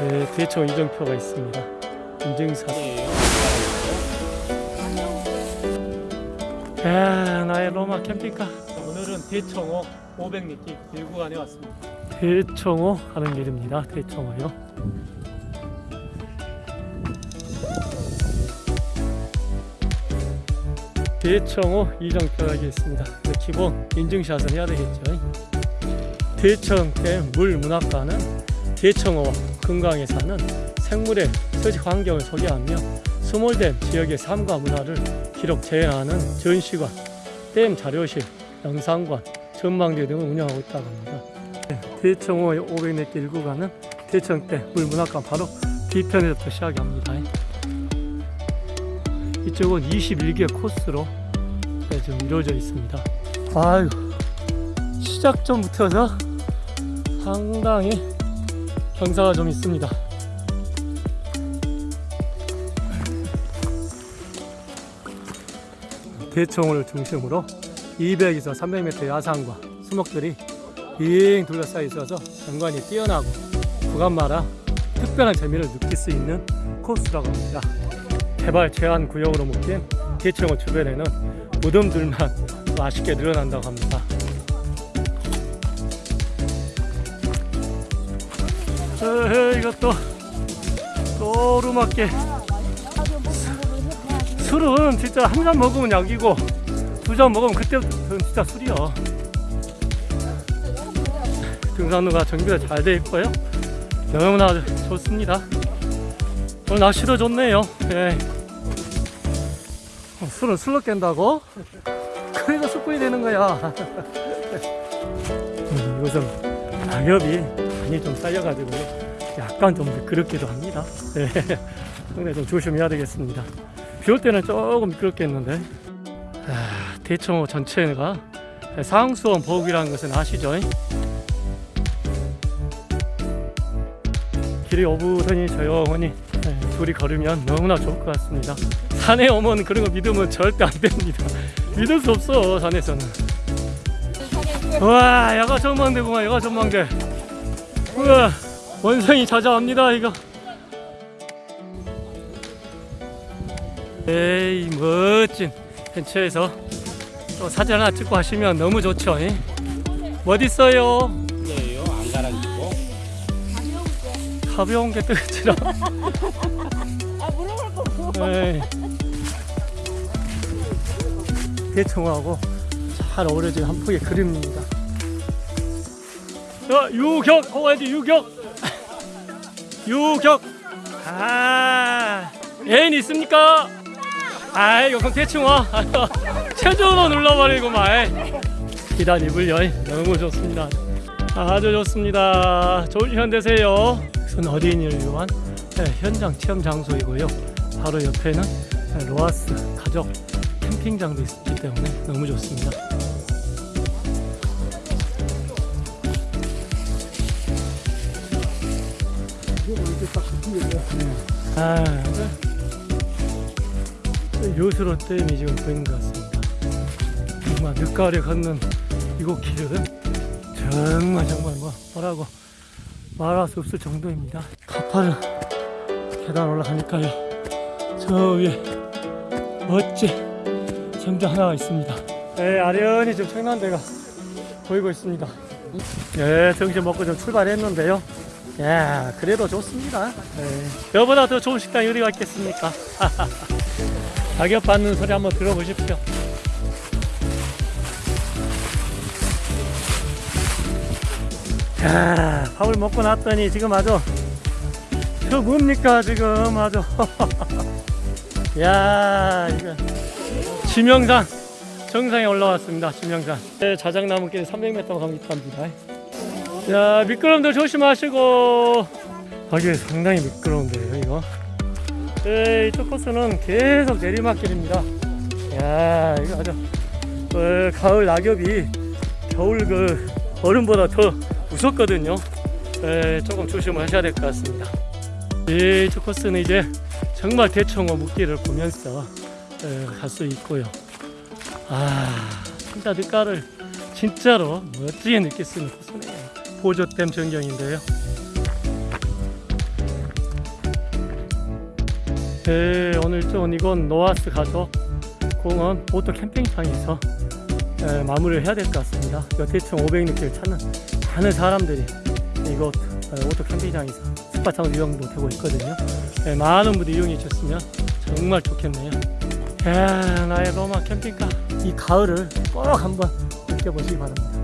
네, 대청 이정표가 있습니다. 인증사. 야, 나의 로마 캠핑카. 오늘은 대청호 500m 길구간에 왔습니다. 대청호 하는 길입니다. 대청호요. 대청호 이정표가 있습니다. 기본 인증샷은 해야 되겠죠. 대청댐 물문학관은 대청호 금강에 사는 생물의 서식 환경을 소개하며 스몰댐 지역의 삶과 문화를 기록 재현하는 전시관, 댐 자료실, 영상관, 전망대 등을 운영하고 있다고 합니다. 네, 대청호 500m 일구간은 대청댐 물문학관 바로 뒤편에서부터 시작합니다. 이쪽은 21개 코스로 네, 지금 이루어져 있습니다. 아유, 시작 전부터서 상당히 경사가 좀 있습니다. 대청호를 중심으로 200에서 300m 야산과 수목들이 빙 둘러싸여 있어서 경관이 뛰어나고 구간마다 특별한 재미를 느낄 수 있는 코스라고 합니다. 개발 제한 구역으로 묶인 대청호 주변에는 무덤들만 맛있게 늘어난다고 합니다. 이것도 또 오르막길 술은 진짜 한 잔 먹으면 약이고 두 잔 먹으면 그때부터는 진짜 술이야 등산로가 정비가 잘 돼 있고요. 너무나 좋습니다. 오늘 날씨도 좋네요. 예. 어, 술은 술로 깬다고? 그래서 숯불이 되는 거야. 음, 이것은 낙엽이 많이 좀 쌓여가지고 약간 좀 미끄럽기도 합니다. 예. 근데 좀 조심해야 되겠습니다. 비 올 때는 조금 미끄럽겠는데. 아, 대청호 전체가 상수원 보국이라는 것은 아시죠? 길이 오붓하니 조용하니 예, 둘이 걸으면 너무나 좋을 것 같습니다. 산에 오면 그런 거 믿으면 절대 안 됩니다. 믿을 수 없어 산에서는. 와 야가 전망대구만 야가 전망대 우와 원성이 찾아옵니다 이거 에이 멋진 근처에서 또 사진 하나 찍고 하시면 너무 좋죠 이? 어디 있어요? 예요 안 가라앉고 가벼운 게 뜨거지라 아 물어볼 거 에이. 대청하고 잘 어우러진 한 폭의 그림입니다 자 유격 호가야지 유격. 유격. 아 애인 있습니까? 아이 이거 대충 와. 최저로 눌러버리고 말 기단 입을 여인 너무 좋습니다. 아주 좋습니다. 좋은 시간 되세요. 이것은 어린이를 위한 네, 현장 체험 장소이고요. 바로 옆에는 네, 로아스 가족 캠핑장도 있기 때문에 너무 좋습니다 아, 요수로 댐이 지금 보이는 것 같습니다. 정말 늦가을에 걷는 이곳 길은 정말 정말 뭐 뭐라고 말할 수 없을 정도입니다. 가파른 계단 올라가니까요. 저 위에 멋진 성당 하나가 있습니다. 네, 아련히 지금 청난대가 보이고 있습니다. 네, 정신 먹고 좀 출발했는데요. 야, 그래도 좋습니다. 네. 여보다 더 좋은 식당이 어디가 있겠습니까? 가격 받는 소리 한번 들어보십시오. 야, 밥을 먹고 났더니 지금 아주 저 뭡니까 지금 아주 야 이거 지명산 정상에 올라왔습니다 지명산 네, 자작나무길 300m 갑니다 야 미끄럼들 조심하시고. 가게 상당히 미끄러운데요 이거. 네, 이쪽 코스는 계속 내리막길입니다. 야 이거 아주 어, 가을 낙엽이 겨울 그 얼음보다 더 무섭거든요. 네, 조금 조심하셔야 될 것 같습니다. 네, 이쪽 코스는 이제 정말 대청호 물길을 보면서 갈 수 있고요. 아 진짜 늦가를 진짜로 멋지게 느낄 수 있는 코스네요 보조댐 전경인데요 네, 오늘 좀 이건 노아스 가족 공원 오토 캠핑장에서 에, 마무리를 해야 될 것 같습니다. 대충 500리터를 찾는 많은 사람들이 이곳 에, 오토 캠핑장에서 스파창을 이용도 되고 있거든요. 에, 많은 분들이 이용해 주셨으면 정말 좋겠네요. 야, 나의 로마 캠핑카 이 가을을 꼭 한번 느껴보시기 바랍니다.